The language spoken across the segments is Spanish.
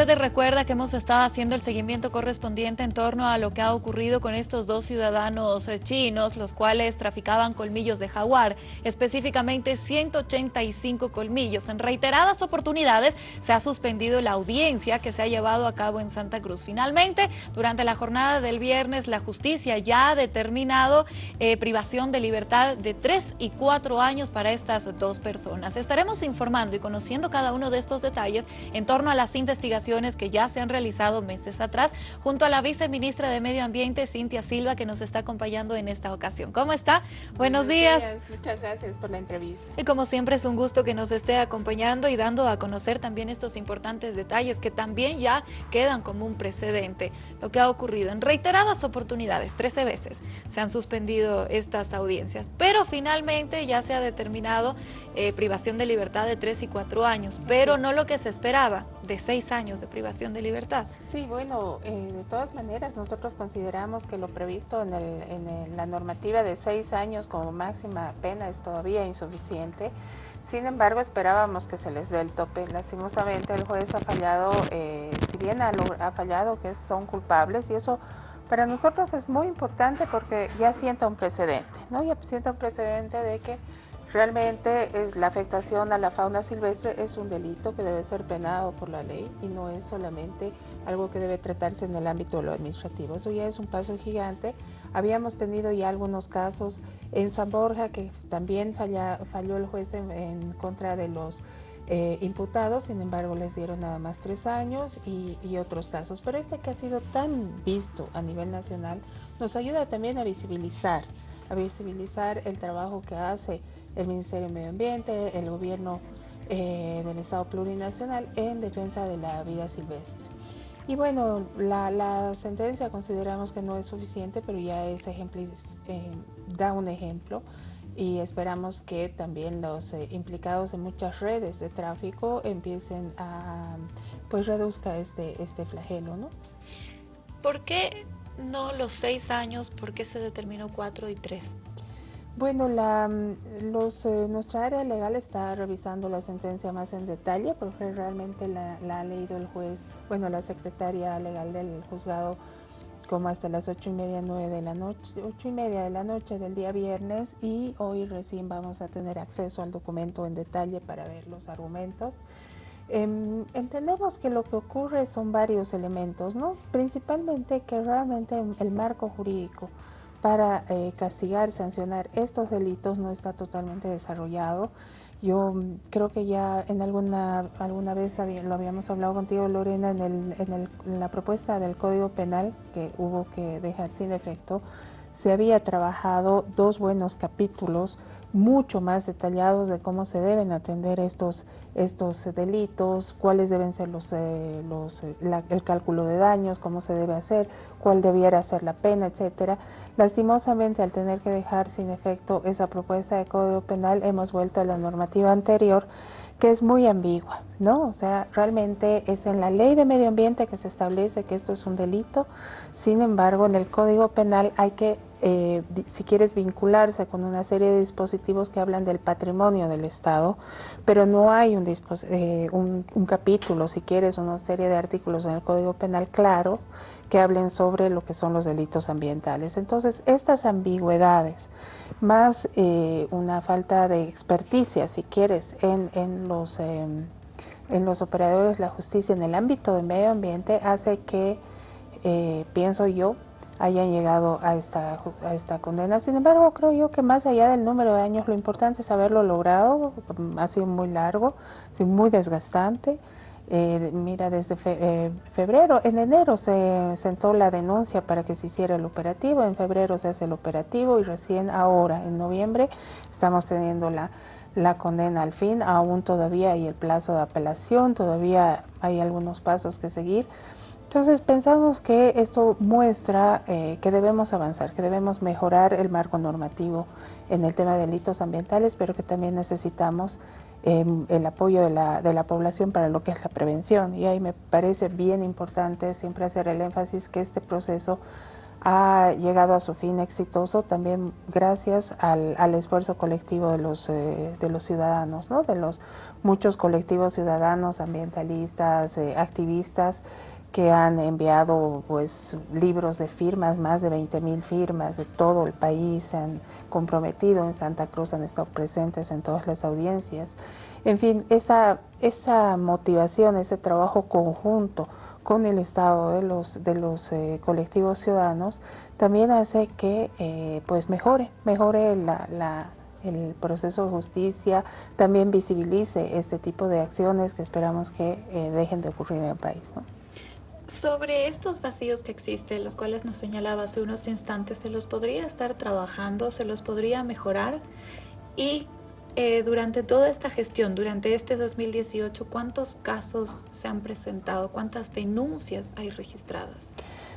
usted recuerda que hemos estado haciendo el seguimiento correspondiente en torno a lo que ha ocurrido con estos dos ciudadanos eh, chinos, los cuales traficaban colmillos de jaguar, específicamente 185 colmillos. En reiteradas oportunidades se ha suspendido la audiencia que se ha llevado a cabo en Santa Cruz. Finalmente, durante la jornada del viernes, la justicia ya ha determinado eh, privación de libertad de 3 y 4 años para estas dos personas. Estaremos informando y conociendo cada uno de estos detalles en torno a las investigaciones que ya se han realizado meses atrás, junto a la viceministra de Medio Ambiente, Cintia Silva, que nos está acompañando en esta ocasión. ¿Cómo está? Buenos, días. Muchas gracias por la entrevista. Y como siempre es un gusto que nos esté acompañando y dando a conocer también estos importantes detalles que también ya quedan como un precedente. Lo que ha ocurrido en reiteradas oportunidades, 13 veces, se han suspendido estas audiencias, pero finalmente ya se ha determinado eh, privación de libertad de 3 y 4 años, pero no lo que se esperaba, de seis años de privación de libertad. Sí, bueno, eh, de todas maneras nosotros consideramos que lo previsto en, en la normativa de seis años como máxima pena es todavía insuficiente. Sin embargo, esperábamos que se les dé el tope. Lastimosamente el juez ha fallado, eh, si bien ha, ha fallado que son culpables y eso para nosotros es muy importante porque ya sienta un precedente, ¿no? Ya sienta un precedente de que Realmente la afectación a la fauna silvestre es un delito que debe ser penado por la ley y no es solamente algo que debe tratarse en el ámbito de lo administrativo. Eso ya es un paso gigante. Habíamos tenido ya algunos casos en San Borja que también falló el juez en, contra de los eh, imputados, sin embargo les dieron nada más tres años y, y, otros casos. Pero este que ha sido tan visto a nivel nacional nos ayuda también a visibilizar, a visibilizar el trabajo que hace el Ministerio de Medio Ambiente, el gobierno eh, del Estado plurinacional en defensa de la vida silvestre. Y bueno, la, sentencia consideramos que no es suficiente, pero ya es ejemplo, eh, da un ejemplo y esperamos que también los eh, implicados en muchas redes de tráfico empiecen a, pues reduzca este, este flagelo, ¿no? ¿Por qué no los seis años? ¿Por qué se determinó cuatro y tres? Bueno, la, mm, los, eh, nuestra área legal está revisando la sentencia más en detalle porque realmente la, ha leído el juez, bueno, la secretaria legal del juzgado como hasta las ocho y media, nueve de la noche, ocho y media de la noche del día viernes y hoy recién vamos a tener acceso al documento en detalle para ver los argumentos. Em, entendemos que lo que ocurre son varios elementos, ¿no? Principalmente que realmente el marco jurídico para eh, castigar, sancionar estos delitos no está totalmente desarrollado. Yo mm, creo que ya en alguna, alguna vez lo habíamos hablado contigo, Lorena, en, el, en, la propuesta del Código Penal que hubo que dejar sin efecto, se había trabajado dos buenos capítulos mucho más detallados de cómo se deben atender estos, estos delitos, cuáles deben ser los, eh, eh, el cálculo de daños, cómo se debe hacer, cuál debiera ser la pena, etcétera. Lastimosamente, al tener que dejar sin efecto esa propuesta de Código Penal, hemos vuelto a la normativa anterior, que es muy ambigua, ¿no? O sea, realmente es en la ley de medio ambiente que se establece que esto es un delito, sin embargo, en el Código Penal hay que eh, si quieres vincularse con una serie de dispositivos que hablan del patrimonio del Estado, pero no hay un, eh, un, capítulo, si quieres, una serie de artículos en el Código Penal claro que hablen sobre lo que son los delitos ambientales. Entonces, estas ambigüedades, más eh, una falta de experticia, si quieres, en, en los, em, en los operadores de la justicia en el ámbito del medio ambiente, hace que, pienso yo, hayan llegado a esta, a esta condena. Sin embargo, creo yo que más allá del número de años, lo importante es haberlo logrado. Ha sido muy largo, ha muy desgastante. Eh, mira, desde eh, febrero, en enero se sentó la denuncia para que se hiciera el operativo, en febrero se hace el operativo y recién ahora, en noviembre, estamos teniendo la, la condena al fin, aún todavía hay el plazo de apelación, todavía hay algunos pasos que seguir, entonces pensamos que esto muestra eh, que debemos avanzar, que debemos mejorar el marco normativo en el tema de delitos ambientales, pero que también necesitamos em, el apoyo de la, de la población para lo que es la prevención. Y ahí me parece bien importante siempre hacer el énfasis que este proceso ha llegado a su fin exitoso también gracias al, esfuerzo colectivo de los, eh, de los ciudadanos, ¿no? de los muchos colectivos ciudadanos, ambientalistas, eh, activistas que han enviado pues libros de firmas, más de 20 mil firmas de todo el país, se han comprometido en Santa Cruz, han estado presentes en todas las audiencias. En fin, esa, esa motivación, ese trabajo conjunto con el Estado de los, de los eh, colectivos ciudadanos también hace que eh, pues mejore, mejore la, el proceso de justicia, también visibilice este tipo de acciones que esperamos que eh, dejen de ocurrir en el país. Sobre estos vacíos que existen, los cuales nos señalaba hace unos instantes, ¿se los podría estar trabajando? ¿Se los podría mejorar? Y eh, durante toda esta gestión, durante este 2018, ¿cuántos casos se han presentado? ¿Cuántas denuncias hay registradas?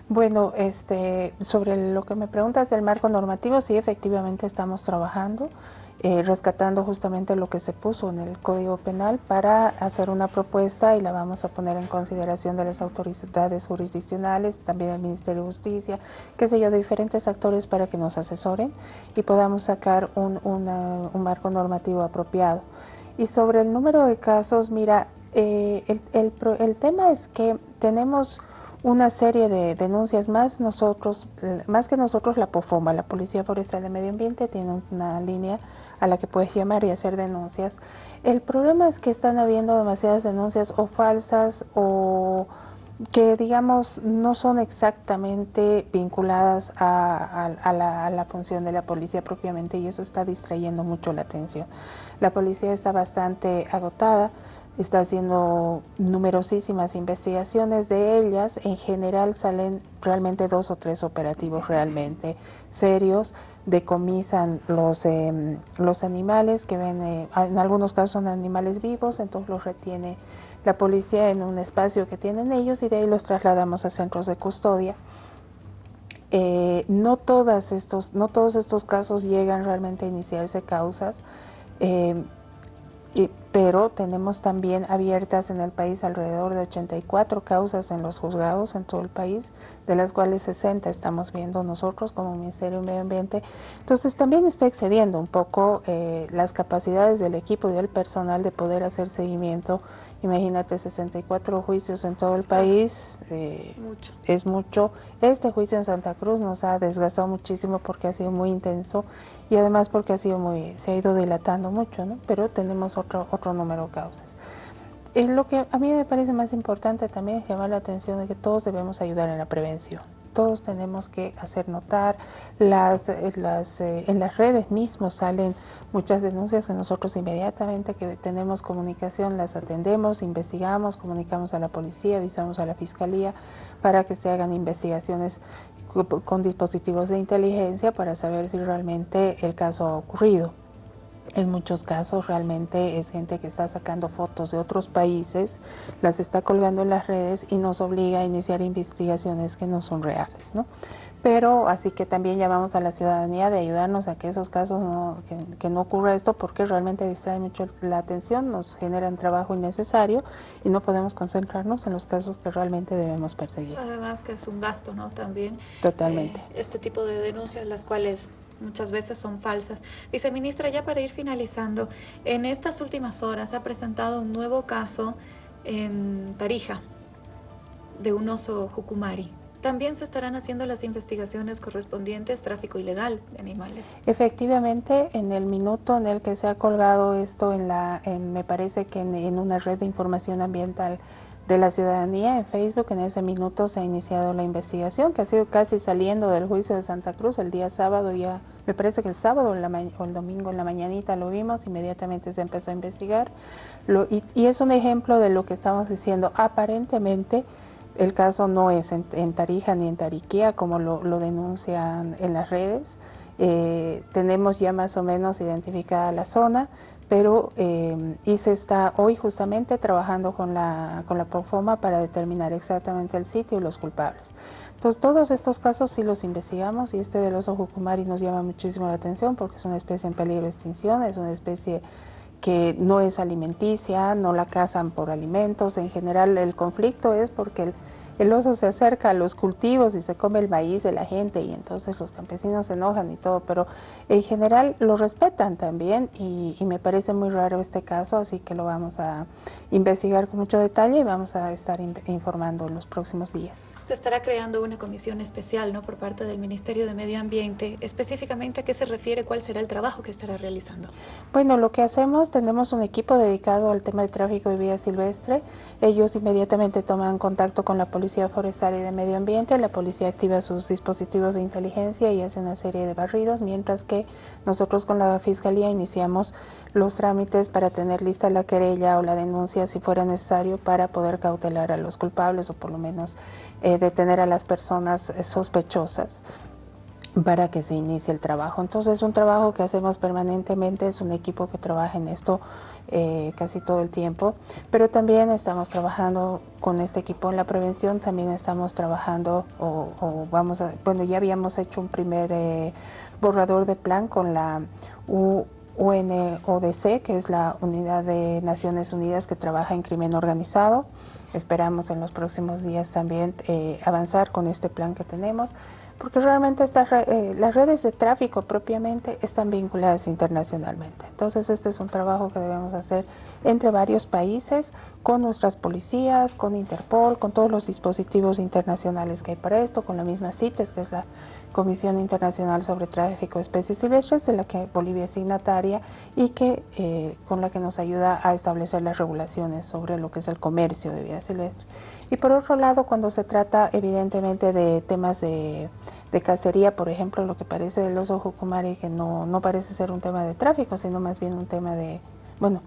Bueno, este, sobre lo que me preguntas del marco normativo, sí, efectivamente estamos trabajando. Eh, rescatando justamente lo que se puso en el Código Penal para hacer una propuesta y la vamos a poner en consideración de las autoridades jurisdiccionales, también el Ministerio de Justicia, qué sé yo, de diferentes actores para que nos asesoren y podamos sacar un, un marco normativo apropiado. Y sobre el número de casos, mira, eh, el, el, el tema es que tenemos una serie de denuncias más nosotros, más que nosotros la POFOMA, la Policía Forestal de Medio Ambiente, tiene una línea a la que puedes llamar y hacer denuncias. El problema es que están habiendo demasiadas denuncias o falsas o que digamos no son exactamente vinculadas a, a, la, función de la policía propiamente y eso está distrayendo mucho la atención. La policía está bastante agotada, está haciendo numerosísimas investigaciones de ellas, en general salen realmente dos o tres operativos realmente serios decomisan los, em, los animales que ven, eh, en algunos casos son animales vivos, entonces los retiene la policía en un espacio que tienen ellos y de ahí los trasladamos a centros de custodia. Eh, no, todas estos, no todos estos casos llegan realmente a iniciarse causas. Em, pero tenemos también abiertas en el país alrededor de 84 causas en los juzgados en todo el país, de las cuales 60 estamos viendo nosotros como Ministerio de Medio Ambiente. Entonces también está excediendo un poco eh, las capacidades del equipo y del personal de poder hacer seguimiento Imagínate 64 juicios en todo el país, eh, mucho. es mucho. Este juicio en Santa Cruz nos ha desgastado muchísimo porque ha sido muy intenso y además porque ha sido muy, se ha ido dilatando mucho, ¿no? Pero tenemos otro, otro número de causas. Es lo que a mí me parece más importante también es llamar la atención de que todos debemos ayudar en la prevención todos tenemos que hacer notar. Las, eh, las, eh, en las redes mismos salen muchas denuncias que nosotros inmediatamente que tenemos comunicación las atendemos, investigamos, comunicamos a la policía, avisamos a la fiscalía para que se hagan investigaciones con dispositivos de inteligencia para saber si realmente el caso ha ocurrido. En muchos casos realmente es gente que está sacando fotos de otros países, las está colgando en las redes y nos obliga a iniciar investigaciones que no son reales. ¿no? Pero así que también llamamos a la ciudadanía de ayudarnos a que esos casos no, que, no ocurra esto porque realmente distrae mucho la atención, nos generan trabajo innecesario y no podemos concentrarnos en los casos que realmente debemos perseguir. Además que es un gasto, ¿no? También. Totalmente. Eh, este tipo de denuncias, las cuales muchas veces son falsas. Viceministra, ya para ir finalizando, en estas últimas horas ha presentado un nuevo caso en Tarija de un oso jucumari. También se estarán haciendo las investigaciones correspondientes tráfico ilegal de animales. Efectivamente, en el minuto en el que se ha colgado esto en la, en, me parece que en una red de información ambiental de la ciudadanía en Facebook. En ese minuto se ha iniciado la investigación, que ha sido casi saliendo del juicio de Santa Cruz el día sábado, ya me parece que el sábado o, el domingo en la mañanita lo vimos, inmediatamente se empezó a investigar. y, es un ejemplo de lo que estamos diciendo. Aparentemente el caso no es en, Tarija ni en Tariquía, como lo, denuncian en las redes. Eh, tenemos ya más o menos identificada la zona pero eh, ICE está hoy justamente trabajando con la, con la Profoma para determinar exactamente el sitio y los culpables. Entonces todos estos casos sí los investigamos y este del oso jucumari nos llama muchísimo la atención porque es una especie en peligro de extinción, es una especie que no es alimenticia, no la cazan por alimentos, en general el conflicto es porque el oso se acerca a los cultivos y se come el maíz de la gente y entonces los campesinos se enojan y todo, pero en general lo respetan también y, me parece muy raro este caso, así que lo vamos a investigar con mucho detalle y vamos a estar informando en los próximos días. Se estará creando una comisión especial ¿no? por parte del Ministerio de Medio Ambiente. Específicamente, ¿a qué se refiere? ¿Cuál será el trabajo que estará realizando? Bueno, lo que hacemos, tenemos un equipo dedicado al tema de tráfico de vida silvestre. Ellos inmediatamente toman contacto con la Policía Forestal y de Medio Ambiente. La policía activa sus dispositivos de inteligencia y hace una serie de barridos, mientras que nosotros con la Fiscalía iniciamos los trámites para tener lista la querella o la denuncia si fuera necesario para poder cautelar a los culpables o por lo menos eh, detener a las personas eh, sospechosas para que se inicie el trabajo. Entonces es un trabajo que hacemos permanentemente, es un equipo que trabaja en esto eh, casi todo el tiempo, pero también estamos trabajando con este equipo en la prevención, también estamos trabajando o, vamos a, bueno ya habíamos hecho un primer borrador de plan con la UNODC, que es la Unidad de Naciones Unidas que trabaja en crimen organizado. Esperamos en los próximos días también eh, avanzar con este plan que tenemos, porque realmente eh, las redes de tráfico propiamente están vinculadas internacionalmente. Entonces este es un trabajo que debemos hacer entre varios países, con nuestras policías, con Interpol, con todos los dispositivos internacionales que hay para esto, con la misma CITES, que es la Comisión Internacional sobre Tráfico de Especies Silvestres, de la que Bolivia es signataria y que eh, con la que nos ayuda a establecer las regulaciones sobre lo que es el comercio de vida silvestre. Y por otro lado, cuando se trata evidentemente de temas de, cacería, por ejemplo, lo que parece del oso jucumari, que no, no parece ser un tema de tráfico, sino más bien un tema de, bueno,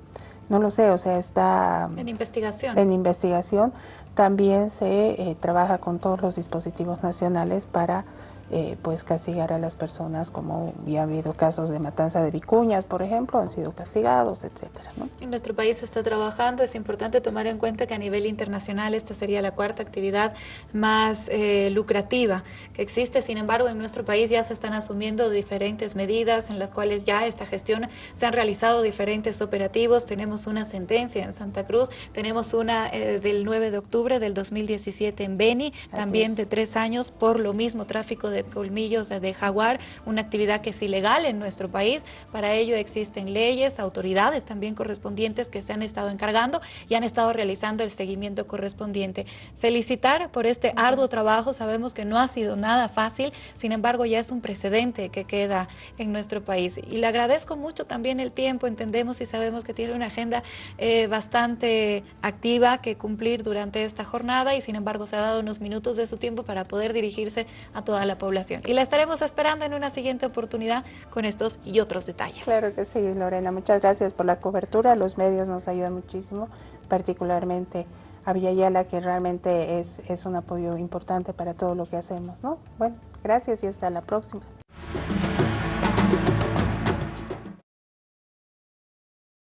no lo sé, o sea, está en investigación. En investigación. También se eh, trabaja con todos los dispositivos nacionales para eh, pues castigar a las personas como ya ha habido casos de matanza de vicuñas, por ejemplo, han sido castigados, etcétera. En nuestro país está trabajando, es importante tomar en cuenta que a nivel internacional esta sería la cuarta actividad más eh, lucrativa que existe, sin embargo en nuestro país ya se están asumiendo diferentes medidas en las cuales ya esta gestión se han realizado diferentes operativos, tenemos una sentencia en Santa Cruz, tenemos una eh, del 9 de octubre del 2017 en Beni, también de tres años por lo mismo tráfico de colmillos de jaguar, una actividad que es ilegal en nuestro país. Para ello existen leyes, autoridades también correspondientes que se han estado encargando y han estado realizando el seguimiento correspondiente. Felicitar por este arduo trabajo, sabemos que no ha sido nada fácil, sin embargo ya es un precedente que queda en nuestro país. Y le agradezco mucho también el tiempo, entendemos y sabemos que tiene una agenda eh, bastante activa que cumplir durante esta jornada y sin embargo se ha dado unos minutos de su tiempo para poder dirigirse a toda la y la estaremos esperando en una siguiente oportunidad con estos y otros detalles. Claro que sí, Lorena. Muchas gracias por la cobertura. Los medios nos ayudan muchísimo, particularmente a Villayala, que realmente es, es un apoyo importante para todo lo que hacemos. ¿no? Bueno, gracias y hasta la próxima.